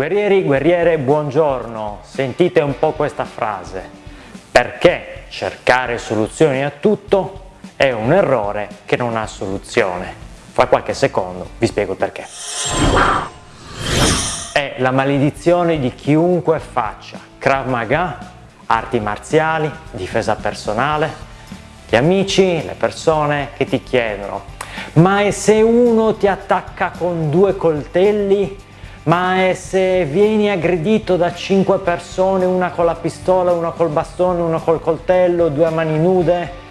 Guerrieri, guerriere, buongiorno. Sentite un po' questa frase. Perché cercare soluzioni a tutto è un errore che non ha soluzione. Fra qualche secondo vi spiego perché. È la maledizione di chiunque faccia Krav Maga, arti marziali, difesa personale, gli amici, le persone che ti chiedono ma e se uno ti attacca con due coltelli ma è se vieni aggredito da cinque persone, una con la pistola, una col bastone, una col coltello, due a mani nude?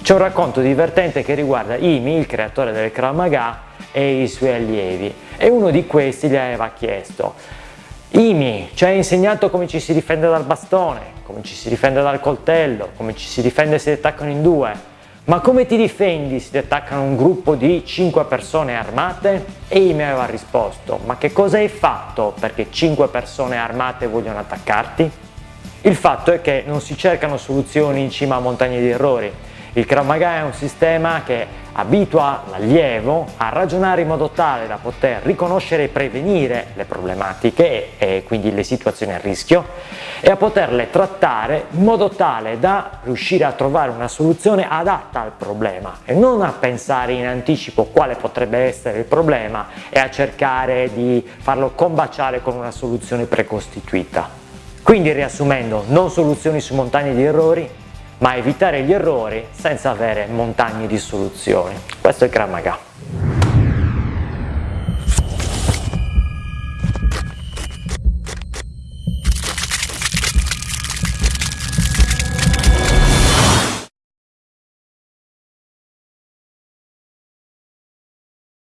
C'è un racconto divertente che riguarda Imi, il creatore del Krav Maga, e i suoi allievi e uno di questi gli aveva chiesto Imi, ci hai insegnato come ci si difende dal bastone, come ci si difende dal coltello, come ci si difende se ti attaccano in due ma come ti difendi se ti attaccano un gruppo di 5 persone armate? E mi aveva risposto, ma che cosa hai fatto perché 5 persone armate vogliono attaccarti? Il fatto è che non si cercano soluzioni in cima a montagne di errori, il Krav Maga è un sistema che abitua l'allievo a ragionare in modo tale da poter riconoscere e prevenire le problematiche e quindi le situazioni a rischio e a poterle trattare in modo tale da riuscire a trovare una soluzione adatta al problema e non a pensare in anticipo quale potrebbe essere il problema e a cercare di farlo combaciare con una soluzione precostituita. Quindi riassumendo, non soluzioni su montagne di errori, ma evitare gli errori senza avere montagne di soluzioni. Questo è il Krav Maga.